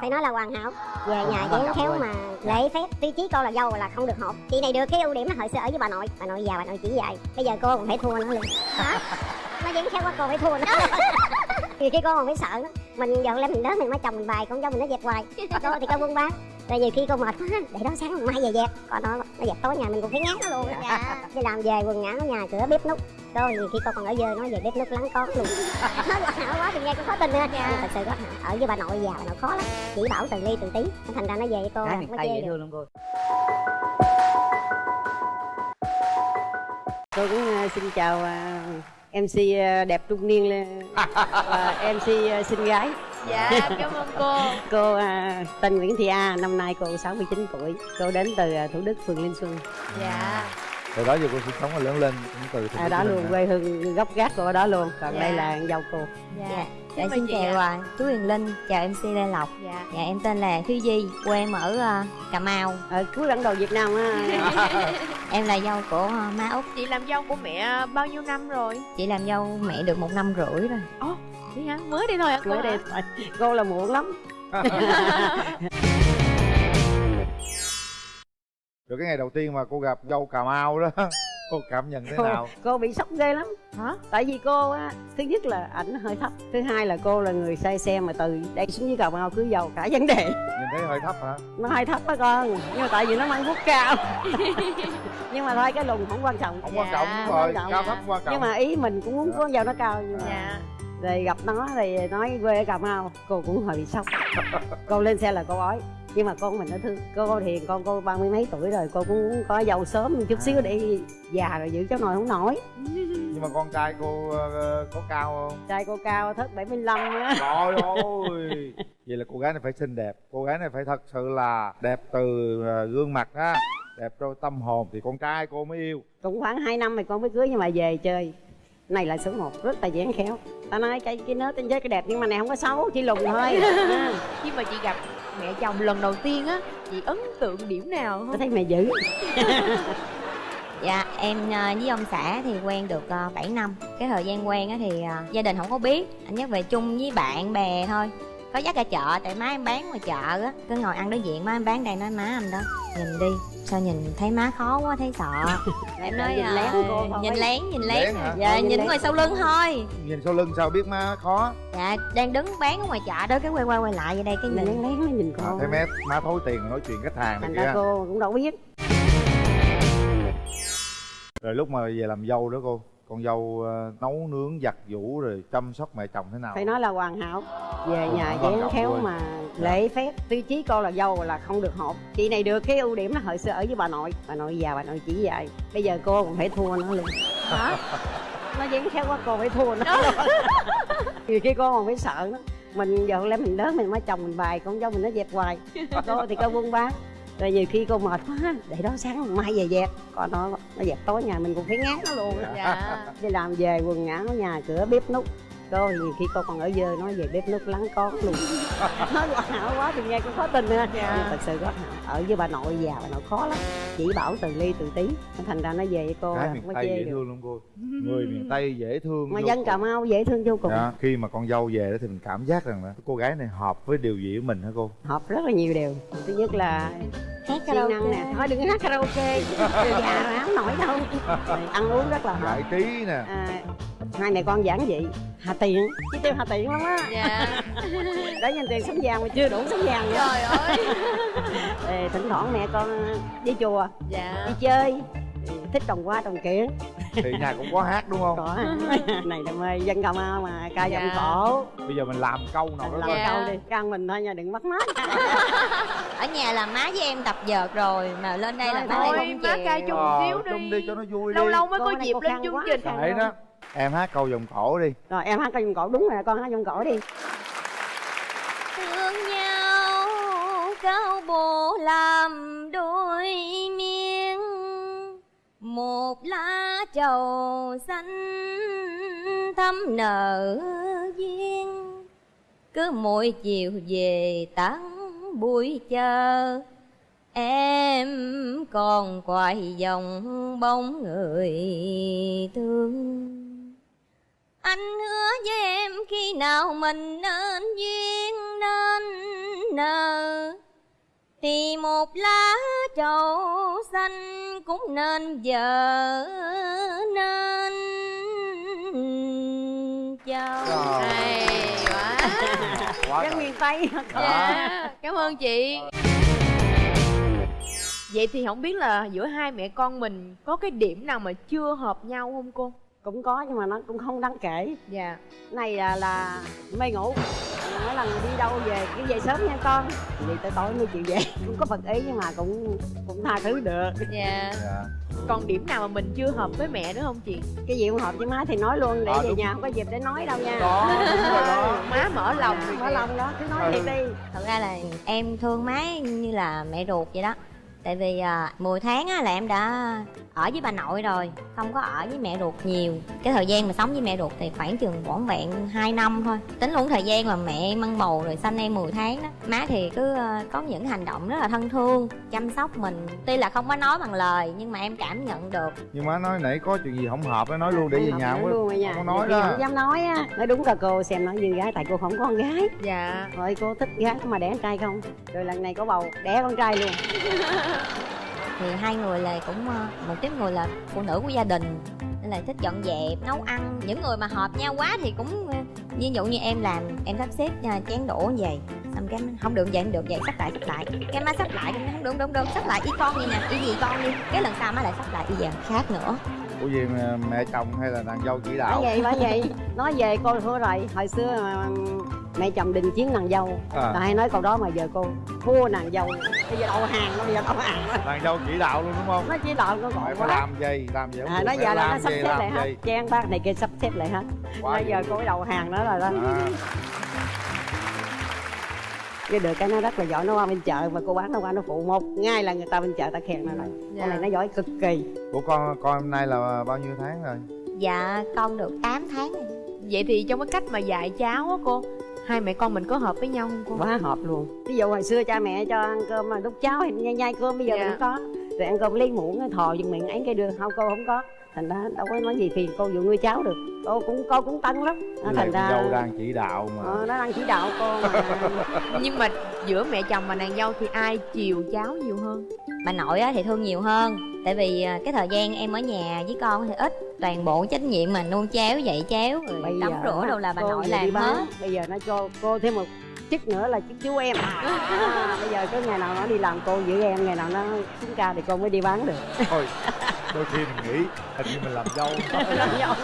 phải nói là hoàn hảo. Về Hoàn nhà dáng khéo mà lễ phép tiêu chí con là dâu là không được hột chị này được cái ưu điểm là hồi xưa ở với bà nội. Bà nội già bà nội chỉ dạy. Bây giờ cô còn phải thua nữa luôn đó nó dáng khéo quá cô phải thua nữa. Nhiều khi cô còn phải sợ nữa mình giờ lên mình đến mình mới chồng mình bài con dâu mình nó dẹp hoài. Cô thì cô buôn bán. Rồi nhiều khi cô mệt quá để đó sáng mai về dẹp. Còn nó nó dẹp tối nhà mình cũng phải ngán nó luôn dạ đi làm về quần ngã ở nhà cửa bếp nút cô nhiều khi cô còn ở dơ nói về bếp nút lắng con luôn. Nói hảo quá thì nghe cũng khó tin ha nhưng thật sự quá hảo ở với bà nội già bà nội khó lắm. Chỉ bảo từng ly từng tí thành ra nó về với cô miền mới dễ được. thương lắm cô. Tôi cũng ờ, xin chào ờ, MC ờ, đẹp trung niên và MC xinh gái. Dạ cảm ơn cô. Cô tên Nguyễn Thị A năm nay cô 69 tuổi. Cô đến từ Thủ Đức phường Linh Xuân. Dạ từ đó giờ cô sinh sống và lớn lên cũng từ thành phố đó luôn quê hương gốc gác của ở đó luôn còn Dạ. đây là dâu cô. Dạ. Dạ, ơn xin chào à, chú Huyền Linh, chào MC Lê Lộc. Dạ. Dạ, em tên là Thúy Di, quê em ở à, Cà Mau. Ở cuối bản đồ Việt Nam á. Em là dâu của à, má Út chị làm dâu của mẹ bao nhiêu năm rồi? Chị làm dâu mẹ được một năm rưỡi rồi. Vậy hả? Mới đây thôi hả mới thôi. cô là muộn lắm rồi cái ngày đầu tiên mà cô gặp dâu cà mau đó cô cảm nhận thế cô, nào? cô bị sốc ghê lắm. Hả? Tại vì cô á thứ nhất là ảnh hơi thấp thứ hai là cô là người say xe mà từ đây xuống dưới cà mau cứ giàu cả vấn đề. Nhìn thấy hơi thấp hả? Nó hơi thấp á con nhưng mà tại vì nó mang vuốt cao. Nhưng mà thôi cái lùn không quan trọng. Không Dạ, quan trọng đúng quan rồi trọng. cao thấp quan trọng. Nhưng mà ý mình cũng muốn con dâu nó cao nhưng mà dạ rồi gặp nó thì nói quê ở cà mau cô cũng hơi bị sốc. Cô lên xe là cô ói nhưng mà con mình nó thương cô thì con cô ba mươi mấy tuổi rồi cô cũng có dâu sớm chút xíu để già rồi giữ cháu nồi không nổi. Nhưng mà con trai cô ờ, có cao không? Trai cô cao thất 75 á. Trời ơi! Vậy là cô gái này phải xinh đẹp cô gái này phải thật sự là đẹp từ ờ, gương mặt á đẹp trong tâm hồn. Thì con trai cô mới yêu. Cũng khoảng 2 năm thì con mới cưới nhưng mà về chơi này là số 1 rất là dáng khéo. Ta nói cái cái nết trên chơi cái đẹp nhưng mà này không có xấu chỉ lùn thôi. À, khi mà chị gặp mẹ chồng lần đầu tiên á chị ấn tượng điểm nào tôi không thấy mẹ dữ. Dạ, em à, với ông xã thì quen được à, 7 năm. Cái thời gian quen á thì à, gia đình không có biết. Anh nhắc về chung với bạn bè thôi Có dắt ra chợ, tại má em bán ngoài chợ á. Cứ ngồi ăn đối diện má em bán đây nói má anh đó Nhìn đi, sao nhìn thấy má khó quá thấy sợ. Em nói nhìn à, lén cô thôi nhìn lén, nhìn lén Lén. hả? Dạ, Ờ, nhìn nhìn ngoài sau lưng thôi. Nhìn sau lưng sao biết má khó? Dạ, đang đứng bán ở ngoài chợ đó Cái quay quay quay lại vậy đây cái nhìn lén nhìn. lén nó nhìn à, con thấy má má thối tiền nói chuyện khách hàng này thành ra kia. cô cũng đâu biết. Rồi lúc mà về làm dâu đó cô con dâu ờ, nấu nướng giặt giũ rồi chăm sóc mẹ chồng thế nào? Phải nói là hoàn hảo. Về nhà dáng khéo mà lễ phép. Tiêu chí cô là dâu là không được hột chị này được cái ưu điểm là hồi xưa ở với bà nội. Bà nội già bà nội chỉ dạy. Bây giờ cô còn phải thua nó luôn hả? Nó dáng khéo quá cô phải thua nó nhiều khi cô còn phải sợ nó mình giờ lên mình lớn mình mới chồng mình bài con dâu mình nó dẹp hoài. Cô thì cô buôn bán rồi nhiều khi cô mệt quá để đó sáng mai về dẹp. Còn nó nó dẹp tối nhà mình cũng phải ngán nó luôn dạ. Đi làm về quần ở nhà cửa bếp nút thì nhiều khi cô còn ở dơ nói về bếp nút lắng con luôn. Nói hoàn hảo quá thì nghe cũng khó tin nữa. Dạ. nhưng thật sự có ở với bà nội già bà nội khó lắm. Chỉ bảo từng ly từng tí thành ra nó về với cô cái là miền không có tây dễ được. thương lắm cô. Người miền tây dễ thương mà dân cà mau dễ thương vô cùng. Dạ, khi mà con dâu về đó thì mình cảm giác rằng là cô gái này hợp với điều gì của mình hả cô? Hợp rất là nhiều điều. Thứ nhất là Hát siêng năng nè. Thôi đừng hát karaoke. Người già rồi không nổi đâu. Rồi ăn uống rất là hợp. Giải trí nè. À, hai mẹ con giản dị. Hà tiện chứ tiêu hà tiện lắm á. Dạ. Để nhìn tiền sống vàng mà chưa đủ sống vàng nữa. Trời ơi. Ê, thỉnh thoảng mẹ con đi chùa. Dạ. Đi chơi. Thích trồng hoa trồng kiển. Thì nhà cũng có hát đúng không? Có. Này đam mê dân cà mau mà ca Dạ. giọng cổ. Bây giờ mình làm câu nào đó làm. Dạ. câu đi. Can mình thôi nha đừng mất mát. Ở nhà là má với em tập vợt rồi Mà lên đây là má lại không má chịu. ca chung Ờ, xíu chung đi đi. cho nó vui lâu đi. lâu mới có dịp lên chương quá. trình. Đó em hát câu vòng cổ đi. Rồi em hát ca giọng cổ. Đúng rồi con hát giọng cổ đi. Thương nhau cao bộ làm đôi miếng. Một lá trầu xanh thắm nở duyên. Cứ mỗi chiều về tán buổi chờ. Em còn quay dòng bóng người thương anh hứa với em khi nào mình nên duyên nên nở thì một lá trầu xanh cũng nên vợ nên chồng. Trời. hay quá. Quá miền Tây. Dạ. cảm ơn chị. Vậy thì không biết là giữa hai mẹ con mình có cái điểm nào mà chưa hợp nhau không cô cũng có nhưng mà nó cũng không đáng kể. Dạ. Này là, là mê ngủ. Mỗi lần đi đâu về cứ về sớm nha con. Vậy tới tối mới chịu về. Cũng có phật ý nhưng mà cũng cũng tha thứ được. Dạ. Dạ. Còn điểm nào mà mình chưa hợp với mẹ nữa không chị? Cái gì không hợp với má thì nói luôn để À, về đúng. nhà không có dịp để nói đâu nha. Đó đúng rồi đó. Má mở lòng Dạ, mở lòng đó cứ nói thiệt đi. Thật ra là em thương má như là mẹ ruột vậy đó tại vì à, 10 tháng á, là em đã ở với bà nội rồi không có ở với mẹ ruột nhiều. Cái thời gian mà sống với mẹ ruột thì khoảng chừng vỏn vẹn 2 năm thôi. Tính luôn thời gian mà mẹ mang bầu rồi sanh em 10 tháng đó. Má thì cứ à, có những hành động rất là thân thương chăm sóc mình. Tuy là không có nói bằng lời nhưng mà em cảm nhận được. Nhưng má nói nãy có chuyện gì không hợp nó nói luôn để về nhà không luôn không có nói khi đó. không dám nói á nói đúng là cô xem nói như gái tại cô không có con gái. Dạ. Rồi cô thích gái mà đẻ con trai không? Rồi lần này có bầu đẻ con trai luôn thì hai người là cũng ờ, một tiếp người là phụ nữ của gia đình, nên là thích dọn dẹp, nấu ăn. Những người mà hợp nhau quá thì cũng ờ, ví dụ như em làm, em sắp xếp ờ, chén đũa như vậy, xong cái không được vậy, không được vậy, sắp lại sắp lại. Cái má sắp lại cái má không, đúng đúng đúng, sắp lại, y con đi nè, y gì con đi, cái lần sau má lại sắp lại, y giờ khác nữa của gì mà mẹ chồng hay là nàng dâu chỉ bởi đạo vậy bởi vậy. Nói về cô thua rồi. Hồi xưa mà mẹ chồng đình chiến nàng dâu. À, hay nói câu đó mà giờ cô thua nàng dâu. Bây giờ đầu hàng nó bây giờ đầu hàng nàng dâu chỉ đạo luôn đúng không? Nó chỉ đạo nó gọi quá. làm gì? Làm gì à, nó giờ là nó sắp gì, xếp lại hết trang bác này kia sắp xếp lại hết bây giờ cô đầu hàng đó rồi đó. À, cái được cái nó rất là giỏi nó qua bên chợ mà cô bán nó qua nó phụ một. Ngay là người ta bên chợ ta khen nó lại Dạ. con này nó giỏi cực kỳ. Của con con hôm nay là bao nhiêu tháng rồi? Dạ con được 8 tháng rồi. vậy thì trong cái cách mà dạy cháu á cô hai mẹ con mình có hợp với nhau không cô? Quá hợp luôn. Ví dụ hồi xưa cha mẹ cho ăn cơm mà đút cháo thì nhai nhai cơm bây giờ Dạ. mình không có. Rồi ăn cơm lấy muỗng thò vô miệng ấy cái đưa. Không cô không có thành ra đâu có nói gì phiền cô vụ nuôi cháu được. Cô cũng cô cũng tân lắm. Nó Với thành ra dâu đang chỉ đạo mà. Ờ, nó đang chỉ đạo cô mà. Nhưng mà giữa mẹ chồng và nàng dâu thì ai chiều cháu nhiều hơn? Bà nội á thì thương nhiều hơn. Tại vì à, cái thời gian em ở nhà với con thì ít. Toàn bộ trách nhiệm mà nuôi chéo dạy chéo rồi bây tắm giờ rửa đâu là bà nội làm hết. Bây giờ nó cho cô thêm một chức nữa là chức chú em. À, bây giờ có ngày nào nó đi làm cô giữ em ngày nào nó xuống ca thì cô mới đi bán được. Thôi đôi khi mình nghĩ hình như mình làm dâu. Làm dâu.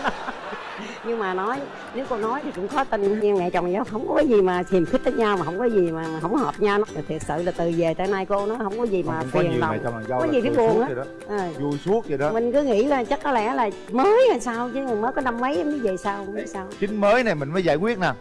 Nhưng mà nói nếu cô nói thì cũng khó tin nhưng mẹ chồng nhau không có gì mà hiềm khích với nhau mà không có gì mà mà không hợp nhau. Nó thiệt sự là từ về tới nay cô nó không có gì mà phiền nhiều lòng. dâu có gì phải buồn á. à, vui suốt vậy đó. Mình cứ nghĩ là chắc có lẽ là mới hay sao chứ mới có năm mấy mới về sao không biết sao. chính mới này mình mới giải quyết nè.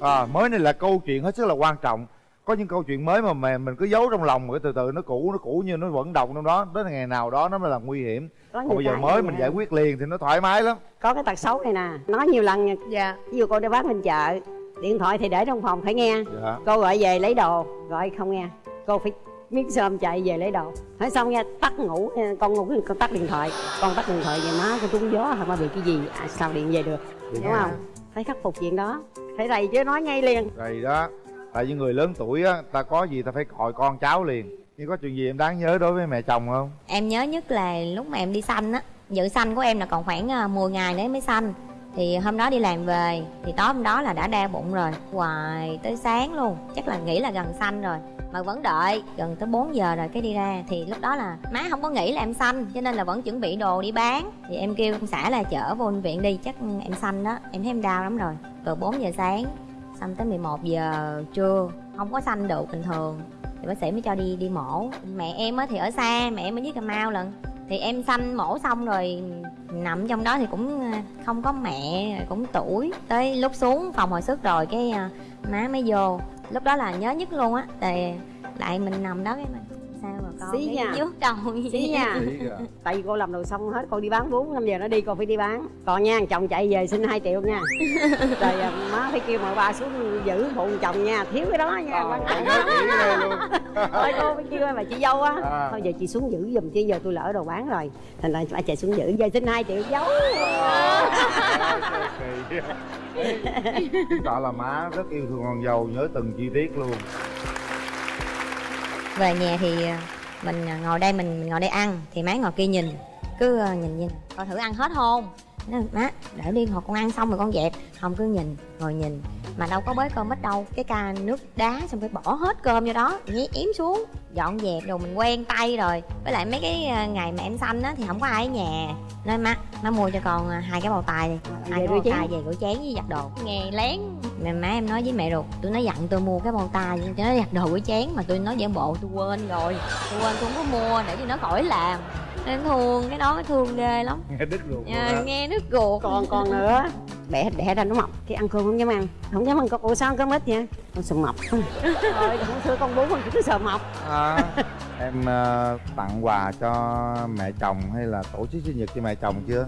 À, mới này là câu chuyện hết sức là quan trọng có những câu chuyện mới mà mình, mình cứ giấu trong lòng rồi từ từ nó cũ nó cũ như nó vẫn động trong đó. Đến ngày nào đó nó mới là nguy hiểm. Có còn bây giờ mới mình giải quyết liền thì nó thoải mái lắm. Có cái tật xấu này nè nói nhiều lần nha. Dạ. Ví dụ cô đi bán bên chợ điện thoại thì để trong phòng phải nghe. Dạ. Cô gọi về lấy đồ gọi không nghe. Cô phải miếng sơm chạy về lấy đồ. Nói xong nha tắt ngủ con ngủ con tắt điện thoại. Con tắt điện thoại về má con trúng gió hả mà bị cái gì. À, sao điện về được đúng không? Phải khắc phục chuyện đó. Phải rầy chứ nói ngay liền. Rồi đó Tại vì người lớn tuổi á, Ta có gì ta phải gọi con cháu liền. Nhưng có chuyện gì em đáng nhớ đối với mẹ chồng không? Em nhớ nhất là lúc mà em đi sanh á. Dự sanh của em là còn khoảng à, 10 ngày nữa mới sanh thì hôm đó đi làm về, thì tối hôm đó là đã đau bụng rồi. Hoài tới sáng luôn, chắc là nghĩ là gần sanh rồi. Mà vẫn đợi, gần tới 4 giờ rồi cái đi ra. Thì lúc đó là má không có nghĩ là em sanh, cho nên là vẫn chuẩn bị đồ đi bán. Thì em kêu ông xã là chở vô bệnh viện đi, chắc em sanh đó. Em thấy em đau lắm rồi. Từ 4 giờ sáng xong tới 11 giờ trưa, không có sanh được bình thường. Thì bác sĩ mới cho đi đi mổ. Mẹ em á thì ở xa, mẹ em ở dưới cà mau lận. Thì em sanh mổ xong rồi, nằm trong đó thì cũng à, không có mẹ, cũng tuổi. Tới lúc xuống phòng hồi sức rồi cái à, má mới vô. Lúc đó là nhớ nhất luôn á thì lại mình nằm đó cái mà sao mà con Xí cái vuốt đầu xí nha. Tại vì cô làm đồ xong hết cô đi bán 4 năm giờ nó đi cô phải đi bán. Còn nha chồng chạy về xin 2 triệu nha. Rồi à, má phải kêu mợ ba xuống giữ phụ chồng nha. Thiếu cái đó nha Ờ, thôi cô phải kêu mà chị dâu á. À. thôi giờ chị xuống giữ giùm chứ giờ tôi lỡ đồ bán rồi. Thành ra phải chạy xuống giữ giờ xin 2 triệu giấu Kỳ. Chứng tỏ là má rất yêu thương con dâu Nhớ từng chi tiết luôn về nhà thì à, mình à, ngồi đây mình, mình ngồi đây ăn thì má ngồi kia nhìn cứ à, nhìn nhìn coi thử ăn hết không? Má để đi hồi con ăn xong rồi con dẹp. Không cứ nhìn ngồi nhìn mà đâu có bới cơm ít đâu. Cái ca nước đá xong phải bỏ hết cơm vô đó nhét yếm xuống dọn dẹp rồi mình quen tay rồi. Với lại mấy cái ngày mà em sanh á thì không có ai ở nhà. Nên má má mua cho con hai cái bầu tay đi hai cái bầu chén. tay về rửa chén với giặt đồ. Nghe lén mẹ má em nói với mẹ ruột tôi nói dặn tôi mua cái bầu tay cho nó giặt đồ rửa chén mà tôi nói giả bộ tôi quên rồi. Tôi quên tôi không có mua để cho nó khỏi làm. Nên thương cái đó thương ghê lắm. Nghe đứt ruột luôn à, nghe nước ruột. Còn còn nữa đẻ đẻ ra nó mập cái ăn cơm không dám ăn. Không dám ăn con ủa sao ăn cơm ít vậy? Con sợ mập thôi không xưa con bú con chỉ cứ sợ mập À, em ờ, tặng quà cho mẹ chồng hay là tổ chức sinh nhật cho mẹ chồng chưa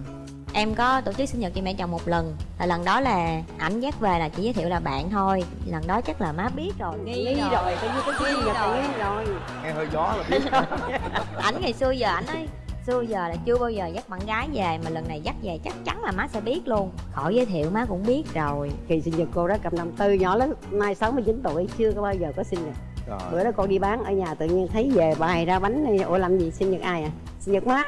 em có tổ chức sinh nhật cho mẹ chồng một lần. Là lần đó là ảnh dắt về là chỉ giới thiệu là bạn thôi. Lần đó chắc là má biết rồi. Nghi, nghi rồi. coi như cái Nghi sinh nhật rồi. rồi rồi. Nghe hơi gió là biết ảnh ngày xưa giờ ảnh ấy xưa giờ là chưa bao giờ dắt bạn gái về mà lần này dắt về chắc chắn là má sẽ biết luôn. Khỏi giới thiệu má cũng biết rồi. Kỳ sinh nhật cô đó cầm năm tư nhỏ lắm nay 69 tuổi chưa có bao giờ có sinh nhật. Rồi. Bữa đó cô đi bán ở nhà tự nhiên thấy về bày ra bánh này ủa làm gì sinh nhật ai à? Sinh nhật má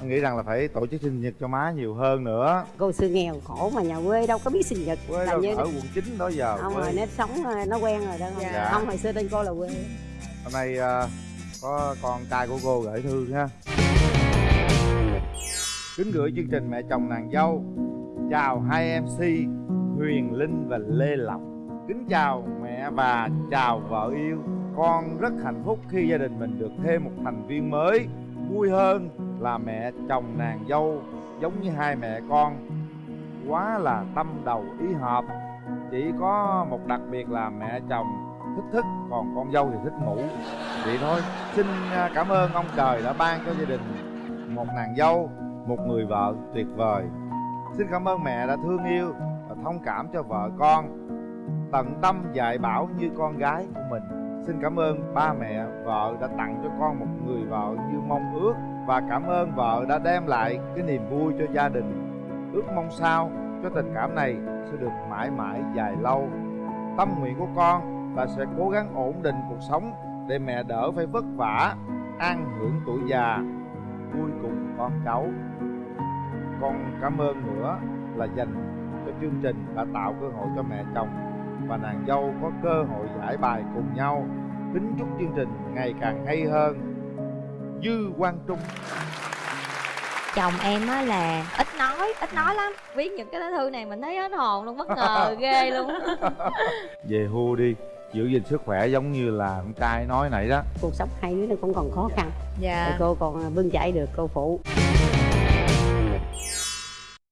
em nghĩ rằng là phải tổ chức sinh nhật cho má nhiều hơn nữa. Cô xưa nghèo khổ mà nhà quê đâu có biết sinh nhật. Quê là đâu như ở quận 9 đó giờ không quê. rồi nó sống ờ, nó quen rồi đó. Dạ. không hồi xưa tên cô là quê. Hôm nay ờ, có con trai của cô gửi thư ha kính gửi chương trình mẹ chồng nàng dâu. Chào hai mc huyền linh và lê lộc. Kính chào mẹ và chào vợ yêu. Con rất hạnh phúc khi gia đình mình được thêm một thành viên mới vui hơn là mẹ chồng nàng dâu, giống như hai mẹ con. Quá là tâm đầu ý hợp, chỉ có một đặc biệt là mẹ chồng thích thức, còn con dâu thì thích ngủ. Vậy thôi, xin à, cảm ơn ông trời đã ban cho gia đình một nàng dâu, một người vợ tuyệt vời. Xin cảm ơn mẹ đã thương yêu và thông cảm cho vợ con. Tận tâm dạy bảo như con gái của mình. Xin cảm ơn ba mẹ vợ đã tặng cho con một người vợ như mong ước và cảm ơn vợ đã đem lại cái niềm vui cho gia đình. Ước mong sao cho tình cảm này sẽ được mãi mãi dài lâu. Tâm nguyện của con là sẽ cố gắng ổn định cuộc sống để mẹ đỡ phải vất vả, an hưởng tuổi già. Vui cùng con cháu, con cảm ơn nữa là dành cho chương trình đã tạo cơ hội cho mẹ chồng và nàng dâu có cơ hội giải bài cùng nhau. Kính chúc chương trình ngày càng hay hơn dư quang trung. Chồng em á là ít nói ít nói lắm. Viết những cái lá thư này mình thấy hết hồn luôn bất ngờ ghê luôn. Về hưu đi giữ gìn sức khỏe giống như là con trai nói nãy đó. Cuộc sống hai đứa nó cũng còn khó khăn. Dạ. Cô còn bươn chải được cô phụ.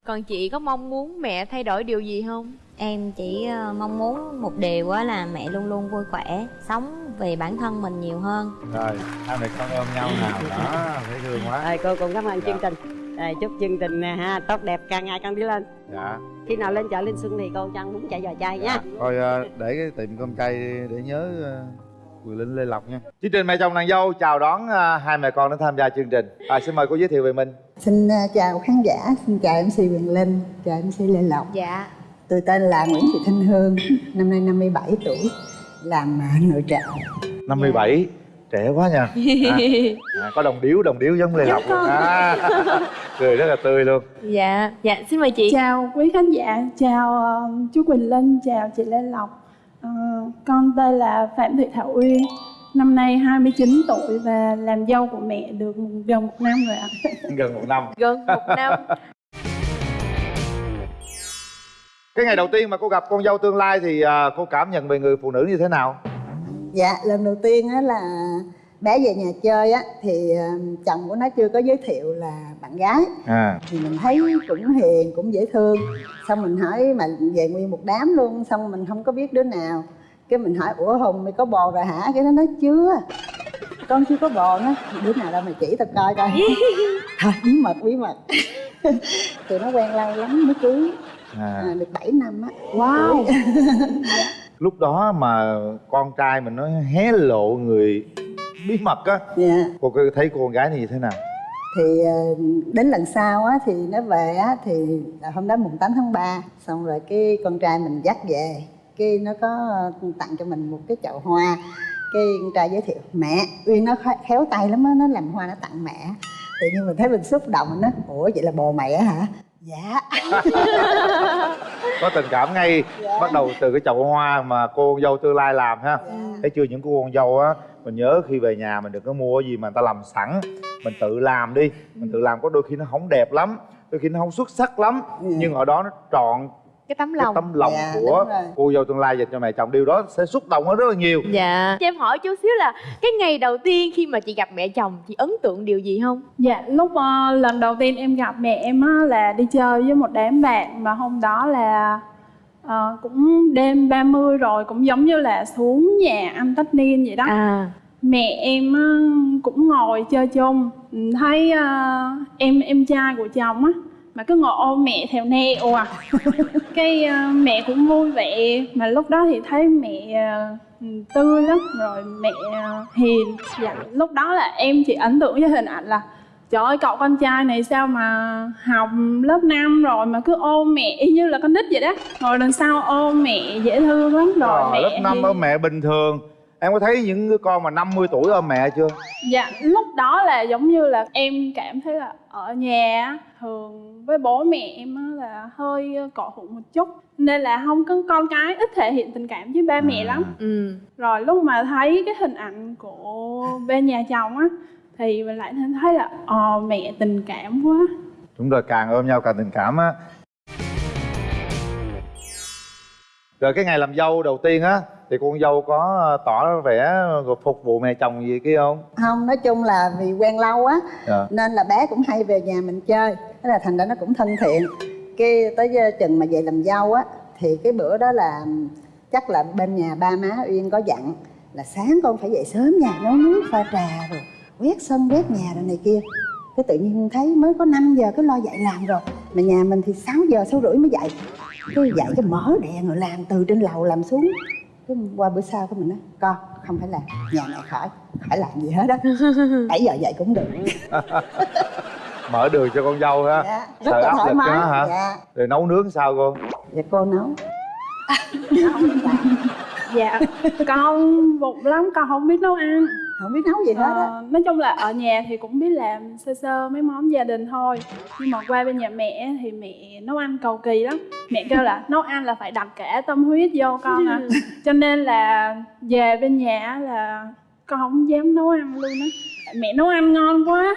Còn chị có mong muốn mẹ thay đổi điều gì không em chỉ ờ, mong muốn một điều á là mẹ luôn luôn vui khỏe sống vì bản thân mình nhiều hơn. Rồi hai mẹ con ôm nhau nào đó thấy thương quá. Rồi cô cũng cảm ơn Dạ. chương trình. Rồi, chúc chương trình nè ha tốt đẹp càng ngày càng đi lên. Dạ. Khi nào lên chợ Linh Xuân thì cô cho ăn bún chả giò chay nha. Dạ. Thôi ờ, để cái tiệm cơm chay để nhớ ờ, Quyền Linh Lê Lộc nha. Chương trình Mẹ chồng nàng dâu chào đón hai mẹ con đến tham gia chương trình. À, Xin mời cô giới thiệu về mình. Xin à, chào khán giả, xin chào MC Quyền Linh, chào MC Lê Lộc. Dạ Tôi tên là Nguyễn Thị Thanh Hương, năm nay 57 tuổi, làm à, nội trợ. 57 Trẻ quá nha. À, à, Có đồng điếu, đồng điếu giống Lê Lộc. luôn à, Cười rất là tươi luôn. Dạ dạ xin mời chị. Chào quý khán giả, chào ờ, chú Quỳnh Linh, chào chị Lê Lộc. Ờ, Con tên là Phạm Thị Thảo Uyên Năm nay 29 tuổi và làm dâu của mẹ được gần một năm rồi ạ. Gần một năm. Gần một năm Cái ngày đầu tiên mà cô gặp con dâu tương lai Thì ờ, cô cảm nhận về người phụ nữ như thế nào? Dạ, lần đầu tiên á là bé về nhà chơi á thì à, chồng của nó chưa có giới thiệu là bạn gái. À. Thì mình thấy cũng hiền cũng dễ thương. Xong mình hỏi mà về nguyên một đám luôn xong mình không có biết đứa nào. Cái mình hỏi ủa hùng mày có bồ rồi hả? Cái nó nói chưa. Con chưa có bồ nó đứa nào đâu mày chỉ tao coi coi. Thôi bí mật bí mật. Tụi nó quen lâu lắm mới cưới À, à, được 7 năm á. Wow. Lúc đó mà con trai mình nó hé lộ người bí mật á dạ. cô có thấy cô con gái này như thế nào? Thì ờ, đến lần sau á thì nó về á thì là hôm đó mùng 8 tháng 3 xong rồi cái con trai mình dắt về. Cái nó có tặng cho mình một cái chậu hoa. Cái con trai giới thiệu mẹ uyên nó khéo- tay lắm á nó làm hoa nó tặng mẹ. Tự nhiên mình thấy mình xúc động mình nói ủa vậy là bồ mẹ hả dạ. Có tình cảm ngay bắt đầu từ cái chậu hoa mà cô con dâu tương lai làm ha. Dạ. thấy chưa những cô con dâu á mình nhớ khi về nhà mình đừng có mua gì mà người ta làm sẵn mình tự làm đi. Mình tự làm có đôi khi nó không đẹp lắm đôi khi nó không xuất sắc lắm. Nhưng ở đó nó trọn cái tấm cái lòng. tấm lòng Dạ, của cô dâu tương lai dành cho mẹ chồng. Điều đó sẽ xúc động hơn rất là nhiều. Dạ. Cho em hỏi chút xíu là cái ngày đầu tiên khi mà chị gặp mẹ chồng chị ấn tượng điều gì không? Dạ, lúc ờ, lần đầu tiên em gặp mẹ em á, là đi chơi với một đám bạn Mà hôm đó là ờ, cũng đêm 30 rồi Cũng giống như là xuống nhà anh tất niên vậy đó. À. Mẹ em á, cũng ngồi chơi chung. Thấy ờ, em em trai của chồng á Mà cứ ngồi ôm mẹ theo neo à. Cái ờ, mẹ cũng vui vẻ. Mà lúc đó thì thấy mẹ ừ, tươi lắm. Rồi mẹ ờ, hiền. Dạ, Lúc đó là em chỉ ấn tượng với hình ảnh là Trời ơi cậu con trai này sao mà học lớp 5 rồi mà cứ ôm mẹ? Y như là con nít vậy đó. Ngồi đằng sau ôm mẹ dễ thương lắm. Rồi Ờ, mẹ lớp năm hiền. ở mẹ bình thường. Em có thấy những đứa con mà 50 tuổi ở mẹ chưa? Dạ, lúc đó là giống như là em cảm thấy là ở nhà thường với bố mẹ em á là hơi cọ hụt một chút nên là không có con cái ít thể hiện tình cảm với ba mẹ lắm. ừ Rồi lúc mà thấy cái hình ảnh của bên nhà chồng á thì mình lại thấy là ờ mẹ tình cảm quá. đúng rồi càng ôm nhau càng tình cảm á rồi cái ngày làm dâu đầu tiên á thì con dâu có ờ, tỏ vẻ rồi phục vụ mẹ chồng gì kia không? Không nói chung là vì quen lâu á Dạ. nên là bé cũng hay về nhà mình chơi. Thế là thành ra nó cũng thân thiện. Cái tới giờ chừng mà về làm dâu á thì cái bữa đó là chắc là bên nhà ba má uyên có dặn là sáng con phải dậy sớm nha nấu nước pha trà rồi quét sân quét nhà rồi này kia. Cái tự nhiên thấy mới có 5 giờ cái lo dậy làm rồi mà nhà mình thì 6 giờ sáu rưỡi mới dậy. Cái dậy cái mở đèn rồi làm từ trên lầu làm xuống cái qua bữa sau cái mình nói con không phải làm nhà này khỏi khỏi làm gì hết đó 7 giờ dậy cũng được. Mở đường cho con dâu ha. Dạ, rất Sợ là áp thoải lực mái. đó hả? dạ. Rồi nấu nướng sao cô? Dạ cô nấu. Dạ, con vụng lắm, con không biết nấu ăn. Không biết nấu gì hết á. Ờ, nói chung là ở nhà thì cũng biết làm sơ sơ mấy món gia đình thôi. Nhưng mà qua bên nhà mẹ thì mẹ nấu ăn cầu kỳ lắm. Mẹ kêu là nấu ăn là phải đặt cả tâm huyết vô con à. Cho nên là về bên nhà á là con không dám nấu ăn luôn á. Mẹ nấu ăn ngon quá.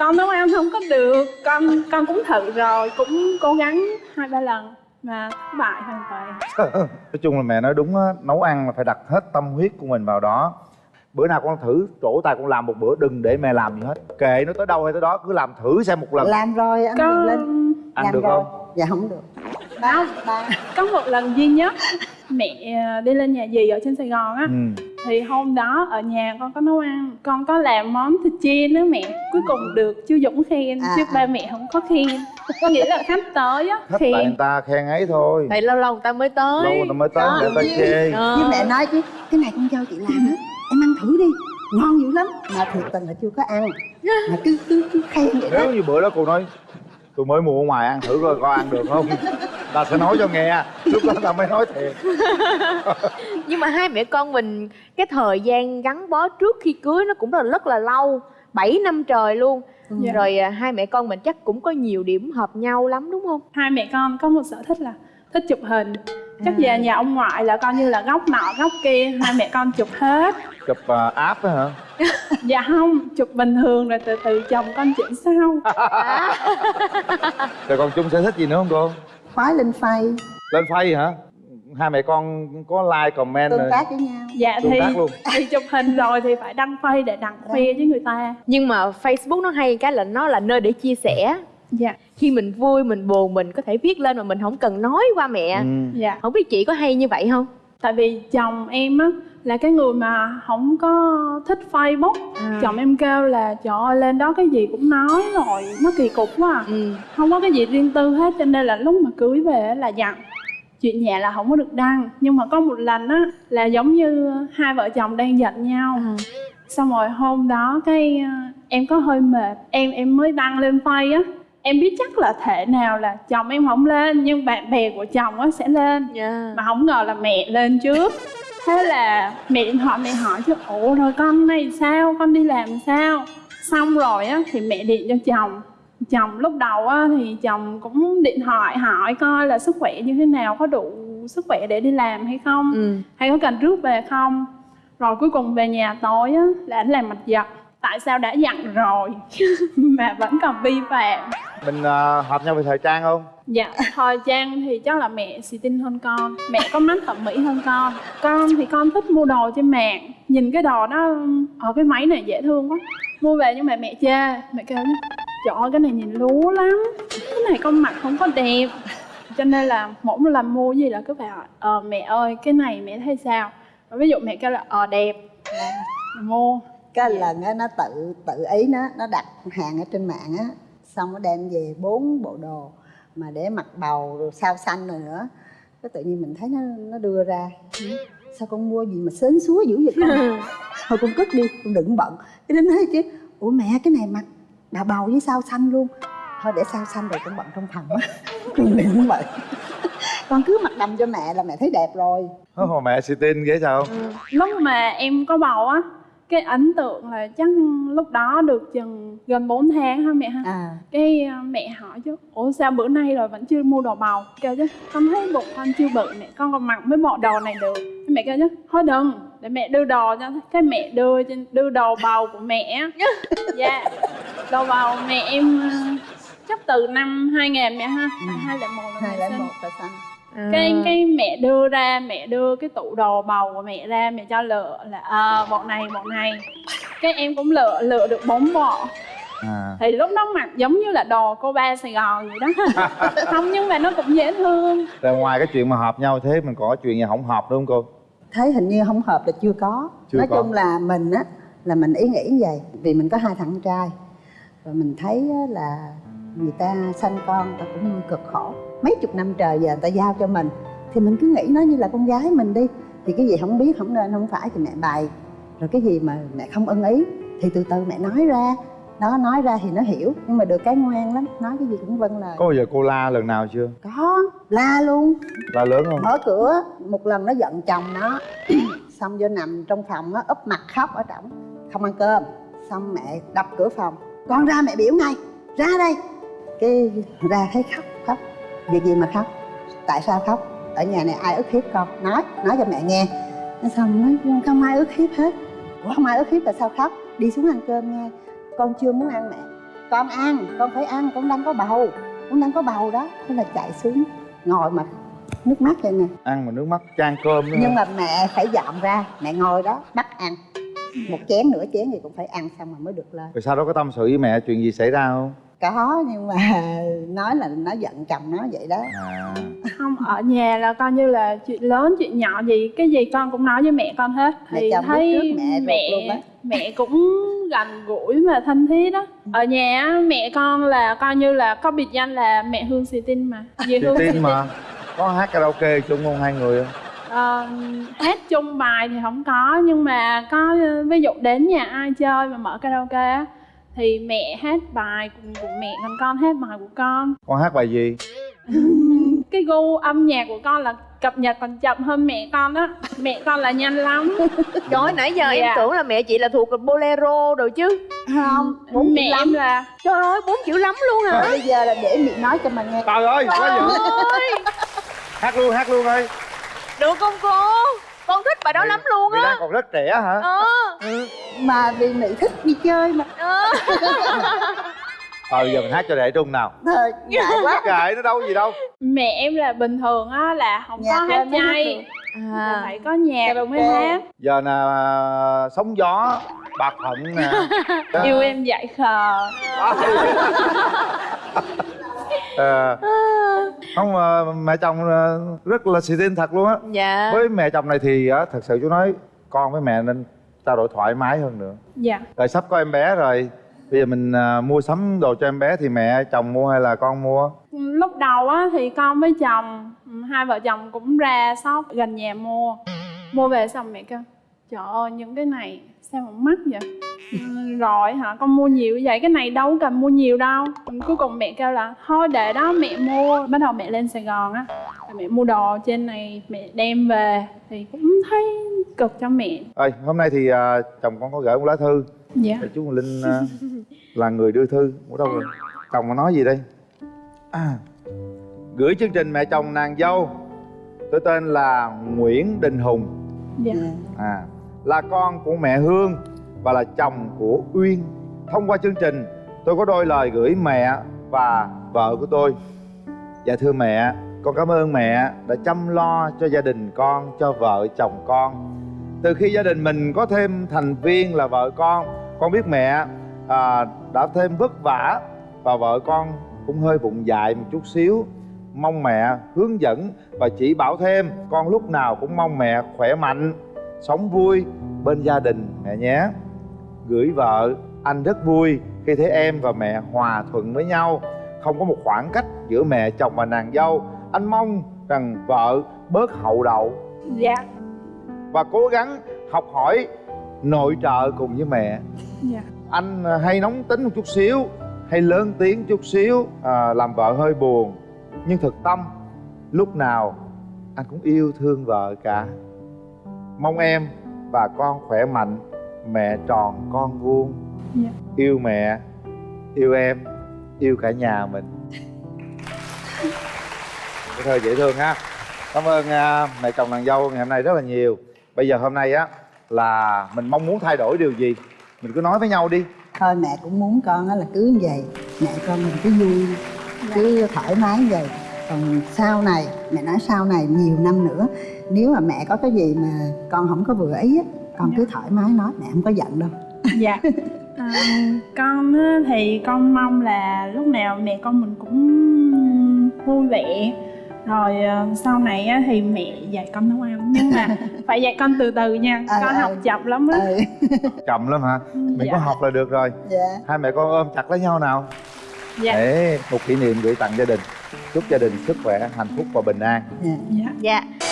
Con nấu ăn không có được. Con con cũng thử rồi cũng cố gắng hai ba lần mà thất bại hoàn toàn. Nói chung là mẹ nói đúng á nấu ăn là phải đặt hết tâm huyết của mình vào đó bữa nào con thử trổ tay con làm một bữa đừng để mẹ làm gì hết. Kệ nó tới đâu hay tới đó cứ làm thử xem một lần. Làm rồi anh con lên. Ăn làm được rồi. không? Dạ không được. Ba ba. Có một lần duy nhất mẹ ờ, đi lên nhà dì ở trên sài gòn á. Ừ. thì hôm đó ở nhà con có nấu ăn con có làm món thịt chiên đó mẹ. Cuối cùng được chú dũng khen À, chứ à. ba mẹ không có khen. Có nghĩa là khách tới á thích tại người ta khen ấy thôi. Tại lâu lâu người ta mới tới. Lâu người ta mới tới để ta chê. Với mẹ nói chứ cái này con dâu chị làm á thử đi. Ngon dữ lắm. Mà thiệt tình là chưa có ăn. Mà cứ cứ cứ khen vậy đó. Nếu như bữa đó cô nói tôi mới mua ở ngoài ăn thử coi coi ăn được không? Ta sẽ nói cho nghe. Lúc đó ta mới nói thiệt. Nhưng mà hai mẹ con mình cái thời gian gắn bó trước khi cưới nó cũng là rất là lâu. 7 năm trời luôn. Dạ. rồi à, hai mẹ con mình chắc cũng có nhiều điểm hợp nhau lắm đúng không? Hai mẹ con có một sở thích là thích chụp hình chắc về nhà ông ngoại là coi như là góc nọ góc kia hai mẹ con chụp hết. Chụp uh, app á hả? Dạ không chụp bình thường rồi từ từ chồng con chỉnh sau. Rồi còn chung sở thích gì nữa không cô? Khoái lên phay lên phay hả? Hai mẹ con có like comment tương tác với nhau. Dạ tương thì tác luôn. thì chụp hình rồi thì phải đăng phay để đăng khoe với người ta. Nhưng mà facebook nó hay cái là nó là nơi để chia sẻ dạ. Khi mình vui mình buồn mình có thể viết lên mà mình không cần nói qua mẹ. Ừ. dạ. Không biết chị có hay như vậy không? Tại vì chồng em á là cái người mà không có thích facebook. À. chồng em kêu là trời ơi lên đó cái gì cũng nói rồi nó kỳ cục quá à. ừ. Không có cái gì riêng tư hết cho nên là lúc mà cưới về á là dặn. Chuyện nhà là không có được đăng nhưng mà có một lần á là giống như hai vợ chồng đang giận nhau. À. xong rồi hôm đó cái ờ, em có hơi mệt em em mới đăng lên phay á em biết chắc là thể nào là chồng em không lên nhưng bạn bè của chồng á sẽ lên. Yeah. mà không ngờ là mẹ lên trước. Thế là mẹ điện thoại mẹ hỏi chứ ủa rồi con này sao? Con đi làm sao? Xong rồi á thì mẹ điện cho chồng. Chồng lúc đầu á thì chồng cũng điện thoại hỏi coi là sức khỏe như thế nào có đủ sức khỏe để đi làm hay không ừ. hay có cần rước về không. Rồi cuối cùng về nhà tối á là anh làm mặt giật tại sao đã dặn rồi? Mà vẫn còn vi phạm mình ờ, hợp nhau về thời trang không? Dạ thời trang thì chắc là mẹ xì tin hơn con. Mẹ có mắt thẩm mỹ hơn con. Con thì con thích mua đồ trên mạng. Nhìn cái đồ nó ở cái máy này dễ thương quá. Mua về nhưng mà mẹ chê. Mẹ kêu trời ơi cái này nhìn lú lắm. Cái này con mặc không có đẹp. Cho nên là mỗi một lần mua gì là cứ phải hỏi ờ mẹ ơi cái này mẹ thấy sao? Rồi ví dụ mẹ kêu là ờ đẹp. Là mua. Cái lần á nó tự tự ý nó nó đặt hàng ở trên mạng á xong nó đem về bốn bộ đồ mà để mặc bầu rồi sao xanh rồi nữa. Cái tự nhiên mình thấy nó nó đưa ra. Sao con mua gì mà sến súa dữ vậy con? Thôi con cất đi con đừng bận. Cái đến nói chứ ủa mẹ cái này mặc bà bầu với sao xanh luôn. Thôi để sao xanh rồi con bận trong phòng á. Con đừng bận. Con cứ mặc đầm cho mẹ là mẹ thấy đẹp rồi. Mà mẹ xì tin ghế sao? Lúc mà em có bầu á cái ấn tượng là chắc lúc đó được chừng gần 4 tháng ha mẹ ha? À. Cái à, mẹ hỏi chứ ủa sao bữa nay rồi vẫn chưa mua đồ bầu? Kêu chứ con thấy bụng con chưa bự mẹ con còn mặc mấy bộ đồ này được. Mẹ kêu chứ thôi đừng để mẹ đưa đồ cho cái mẹ đưa đưa đồ bầu của mẹ dạ đồ bầu mẹ em à, chắc từ năm 2000 mẹ ha hai lẻ một là hai mẹ lấy xanh cái cái mẹ đưa ra mẹ đưa cái tủ đồ bầu của mẹ ra mẹ cho lựa là ờ bộ này bộ này. Cái em cũng lựa lựa được bốn bộ à. Thì lúc đó mặc giống như là đồ cô ba sài gòn vậy đó. Không nhưng mà nó cũng dễ thương. Rồi ngoài cái chuyện mà hợp nhau thế mình còn có chuyện gì không hợp đúng không cô? Thấy hình như không hợp là chưa có. Chưa nói có. chung là mình á là mình ý nghĩ như vậy vì mình có hai thằng trai. Rồi mình thấy á, là người ta sanh con ta cũng nuôi cực khổ mấy chục năm trời giờ người ta giao cho mình thì mình cứ nghĩ nó như là con gái mình đi. Thì cái gì không biết không nên không phải thì mẹ bày. Rồi cái gì mà mẹ không ưng ý thì từ từ mẹ nói ra. Đó nói ra thì nó hiểu nhưng mà được cái ngoan lắm nói cái gì cũng vâng lời. Có bao giờ cô la lần nào chưa? Có la luôn. La lớn không? Mở cửa một lần nó giận chồng nó. Xong vô nằm trong phòng nó úp mặt khóc ở trỏng không ăn cơm. Xong mẹ đập cửa phòng. Con ra mẹ biểu ngay ra đây. Cái ra thấy khóc khóc việc gì mà khóc? Tại sao khóc? Ở nhà này ai ức hiếp con? Nói nói cho mẹ nghe. Nói xong nói không ai ức hiếp hết. Ủa không ai ức hiếp là sao khóc? Đi xuống ăn cơm nha. Con chưa muốn ăn mẹ. Con ăn con phải ăn con đang có bầu. Con đang có bầu đó. Thế là chạy xuống ngồi mà nước mắt vậy nè. Ăn mà nước mắt chan cơm nữa nhưng hả? mà mẹ phải dọn ra mẹ ngồi đó bắt ăn. Một chén nửa chén thì cũng phải ăn xong rồi mới được lên. Rồi sau đó có tâm sự với mẹ chuyện gì xảy ra không có nhưng mà nói là nó giận chồng nó vậy đó. À. Không ở nhà là coi như là chuyện lớn chuyện nhỏ gì cái gì con cũng nói với mẹ con hết. Mẹ thì chồng biết thấy trước mẹ mẹ luôn á. mẹ cũng gần gũi và thân thiết đó. Ở nhà á, mẹ con là coi như là có biệt danh là mẹ hương xì tin mà. Dì chị hương tin mà. Có hát karaoke chung không hai người không? Ờ, hát chung bài thì không có nhưng mà có ví dụ đến nhà ai chơi mà mở karaoke á thì mẹ hát bài của, của mẹ còn con hát bài của con. Con hát bài gì? Cái gu âm nhạc của con là cập nhật còn chậm hơn mẹ con á. Mẹ con là nhanh lắm. Trời ơi, nãy giờ em Dạ. tưởng là mẹ chị là thuộc bolero rồi chứ. Không bốn mẹ chữ lắm. em là trời ơi bốn chữ lắm luôn hả bây giờ là để miệng nói cho mình nghe. Trời ơi quá dữ hát luôn hát luôn ơi. Được không cô con thích bài đó lắm luôn á. còn rất trẻ hả? Ờ. Mà vì mị thích đi chơi mà. Ờ. ờ giờ mình hát cho đệ trung nào. Thôi ngại quá. Kệ nó đâu gì đâu. Mẹ em là bình thường á là không Nhạc có hát chay. là à. phải có nhạc rồi mới hát. Giờ nè sóng gió bạc phận nè. Yêu em dạy khờ Ờ, không mà mẹ chồng ờ, rất là xì tin thật luôn á. Dạ. Với mẹ chồng này thì á, thật sự chú nói con với mẹ nên trao đổi thoải mái hơn nữa. Dạ. Rồi sắp có em bé rồi bây giờ mình à, mua sắm đồ cho em bé thì mẹ chồng mua hay là con mua? Lúc đầu á thì con với chồng hai vợ chồng cũng ra shop gần nhà mua. Mua về xong mẹ kêu trời ơi những cái này sao mà mắc vậy? Ừ, rồi hả? Con mua nhiều như vậy cái này đâu cần mua nhiều đâu. Cuối cùng mẹ kêu là thôi để đó mẹ mua. Bắt đầu mẹ lên sài gòn á. Mẹ mua đồ trên này mẹ đem về. Thì cũng thấy cực cho mẹ. Ơi hôm nay thì à, chồng con có gửi một lá thư. Dạ. Để chú linh à, là người đưa thư. Ở đâu rồi? Chồng có nói gì đây? À, gửi chương trình mẹ chồng nàng dâu tôi tên là Nguyễn Đình Hùng. Dạ. À là con của mẹ Hương và là chồng của Uyên. Thông qua chương trình tôi có đôi lời gửi mẹ và vợ của tôi. Dạ thưa mẹ con cảm ơn mẹ đã chăm lo cho gia đình con cho vợ chồng con. Từ khi gia đình mình có thêm thành viên là vợ con con biết mẹ à, đã thêm vất vả và vợ con cũng hơi bụng dại một chút xíu. Mong mẹ hướng dẫn và chỉ bảo thêm con lúc nào cũng mong mẹ khỏe mạnh sống vui bên gia đình mẹ nhé. Gửi vợ anh rất vui khi thấy em và mẹ hòa thuận với nhau. Không có một khoảng cách giữa mẹ chồng và nàng dâu. Anh mong rằng vợ bớt hậu đậu. Dạ. Và cố gắng học hỏi nội trợ cùng với mẹ. Dạ. Anh à, hay nóng tính một chút xíu hay lớn tiếng chút xíu à, làm vợ hơi buồn. Nhưng thực tâm lúc nào anh cũng yêu thương vợ cả mong em và con khỏe mạnh. Mẹ tròn con vuông. Dạ. Yêu mẹ yêu em yêu cả nhà mình. Cái thơ dễ thương ha. Cảm ơn à, mẹ chồng nàng dâu ngày hôm nay rất là nhiều. Bây giờ hôm nay á là mình mong muốn thay đổi điều gì? Mình cứ nói với nhau đi. Thôi mẹ cũng muốn con á là cứ như vậy. Mẹ con mình cứ vui cứ thoải mái như vậy còn sau này mẹ nói sau này nhiều năm nữa nếu mà mẹ có cái gì mà con không có vừa ý á con cứ thoải mái nói mẹ không có giận đâu. Dạ. À, con á, thì con mong là lúc nào mẹ con mình cũng vui vẻ. Rồi ờ, sau này á, thì mẹ dạy con nấu ăn. Nhưng mà phải dạy con từ từ nha Ờ, con ờ. học chậm lắm á. Ừ. Chậm lắm hả? Mình dạ. có học là được rồi. Dạ. Hai mẹ con ôm chặt lấy nhau nào? Dạ. Để một kỷ niệm gửi tặng gia đình chúc gia đình sức khỏe hạnh phúc và bình an. Dạ. Dạ. dạ